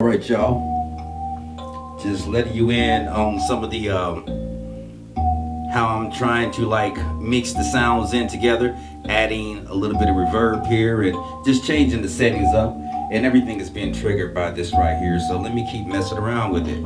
All right, y'all. Just letting you in on some of the um, how I'm trying to like mix the sounds in together, adding a little bit of reverb here and just changing the settings up. And everything is being triggered by this right here. So let me keep messing around with it.